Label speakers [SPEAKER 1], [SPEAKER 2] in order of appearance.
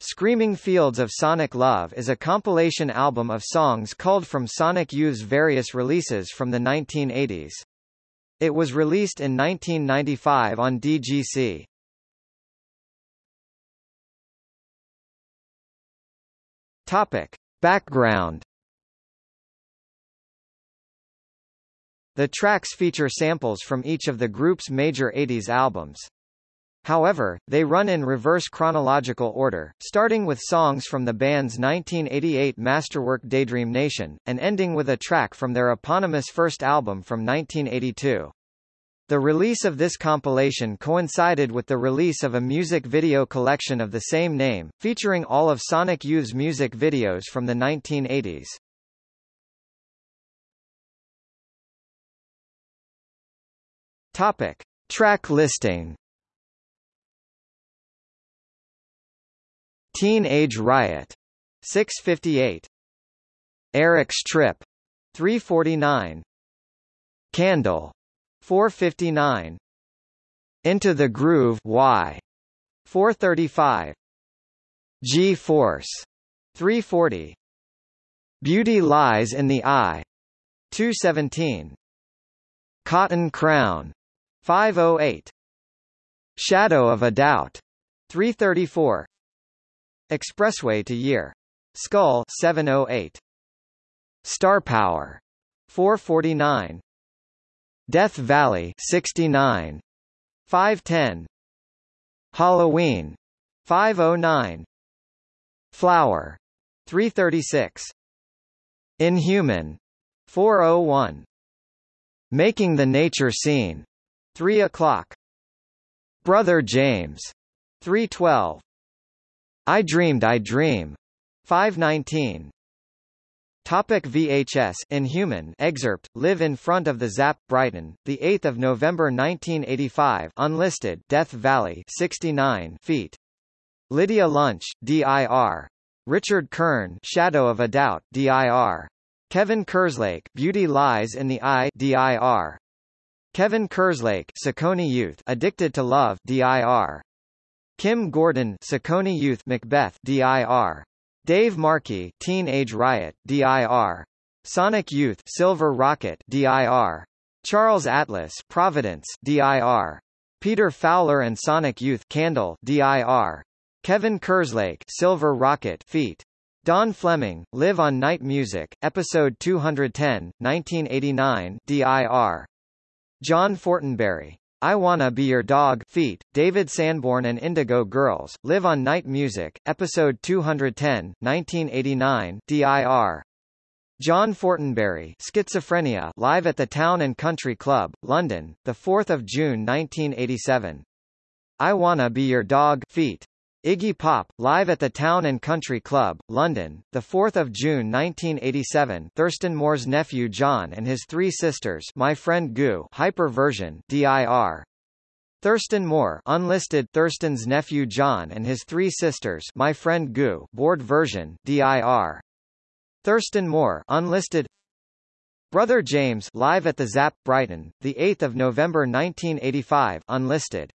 [SPEAKER 1] Screaming Fields of Sonic Love is a compilation album of songs culled from Sonic Youth's various releases from the 1980s. It was released in 1995 on DGC. Topic. Background The tracks feature samples from each of the group's major 80s albums. However, they run in reverse chronological order, starting with songs from the band's 1988 masterwork Daydream Nation, and ending with a track from their eponymous first album from 1982. The release of this compilation coincided with the release of a music video collection of the same name, featuring all of Sonic Youth's music videos from the 1980s. Topic. Track listing Teenage Riot. 658 Eric's Trip. 349 Candle. 459 Into the Groove Y. 435 G-Force. 340 Beauty Lies in the Eye. 217 Cotton Crown. 508 Shadow of a Doubt. 334 Expressway to Year. Skull 708. Star Power 449. Death Valley 69. 510. Halloween 509. Flower 336. Inhuman 401. Making the Nature Scene 3 o'clock. Brother James 312. I Dreamed I Dream. 519. Topic VHS Inhuman excerpt Live in front of the Zap Brighton the 8th of November 1985 unlisted Death Valley 69 feet. Lydia Lunch DIR Richard Kern Shadow of a Doubt DIR Kevin Kerslake Beauty Lies in the Eye DIR Kevin Kerslake Ciccone Youth Addicted to Love DIR Kim Gordon Ciccone Youth Macbeth DIR Dave Markey Teenage Riot DIR Sonic Youth Silver Rocket DIR Charles Atlas Providence DIR Peter Fowler and Sonic Youth Candle DIR Kevin Kerslake Silver Rocket Feet. Don Fleming Live on Night Music Episode 210 1989 DIR John Fortenberry I Wanna Be Your Dog Feet, David Sanborn and Indigo Girls, Live on Night Music, Episode 210, 1989 DIR. John Fortenberry Schizophrenia live at the Town and Country Club, London, 4 June 1987. I Wanna Be Your Dog Feet. Iggy Pop, live at the Town and Country Club, London, 4 June 1987 Thurston Moore's nephew John and his three sisters My Friend Goo Hyper version DIR. Thurston Moore unlisted Thurston's nephew John and his three sisters My Friend Goo board version DIR. Thurston Moore unlisted Brother James live at the Zap Brighton, 8 November 1985 unlisted